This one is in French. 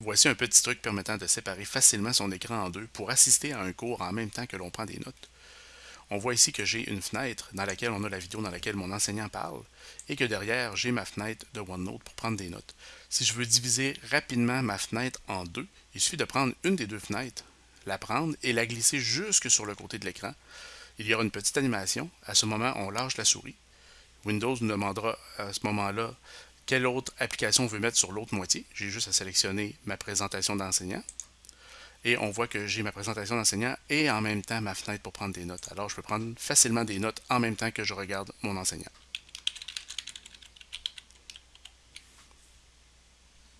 Voici un petit truc permettant de séparer facilement son écran en deux pour assister à un cours en même temps que l'on prend des notes. On voit ici que j'ai une fenêtre dans laquelle on a la vidéo dans laquelle mon enseignant parle et que derrière j'ai ma fenêtre de OneNote pour prendre des notes. Si je veux diviser rapidement ma fenêtre en deux, il suffit de prendre une des deux fenêtres, la prendre et la glisser jusque sur le côté de l'écran. Il y aura une petite animation. À ce moment, on lâche la souris. Windows nous demandera à ce moment-là quelle autre application on veut mettre sur l'autre moitié. J'ai juste à sélectionner ma présentation d'enseignant. Et on voit que j'ai ma présentation d'enseignant et en même temps ma fenêtre pour prendre des notes. Alors, je peux prendre facilement des notes en même temps que je regarde mon enseignant.